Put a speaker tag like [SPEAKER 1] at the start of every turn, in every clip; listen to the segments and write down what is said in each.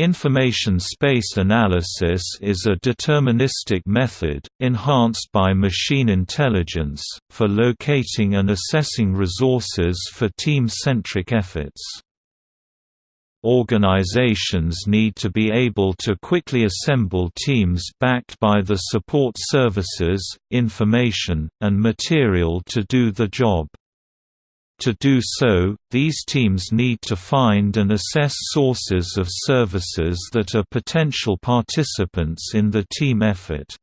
[SPEAKER 1] Information space analysis is a deterministic method, enhanced by machine intelligence, for locating and assessing resources for team-centric efforts. Organizations need to be able to quickly assemble teams backed by the support services, information, and material to do the job. To do so, these teams need to find and assess sources of services that are potential participants in the team effort.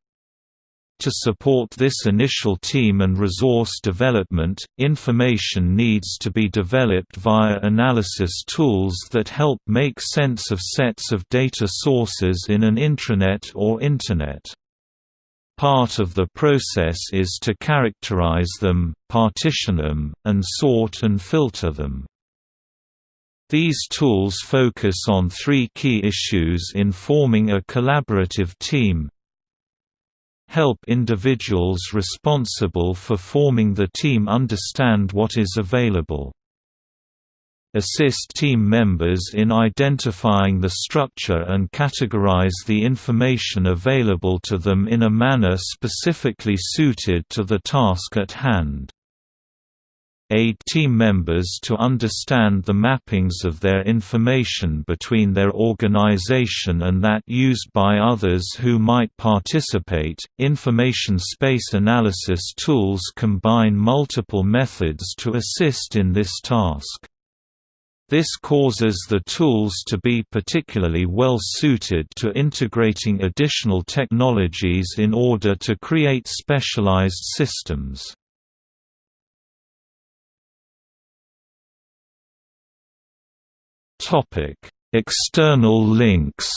[SPEAKER 1] To support this initial team and resource development, information needs to be developed via analysis tools that help make sense of sets of data sources in an intranet or Internet. Part of the process is to characterize them, partition them, and sort and filter them. These tools focus on three key issues in forming a collaborative team. Help individuals responsible for forming the team understand what is available assist team members in identifying the structure and categorize the information available to them in a manner specifically suited to the task at hand. Aid team members to understand the mappings of their information between their organization and that used by others who might participate. Information space analysis tools combine multiple methods to assist in this task. This causes the tools to be particularly well suited to integrating additional technologies in order to create specialized systems. External links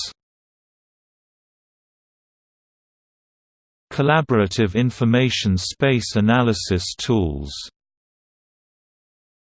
[SPEAKER 1] Collaborative information space analysis tools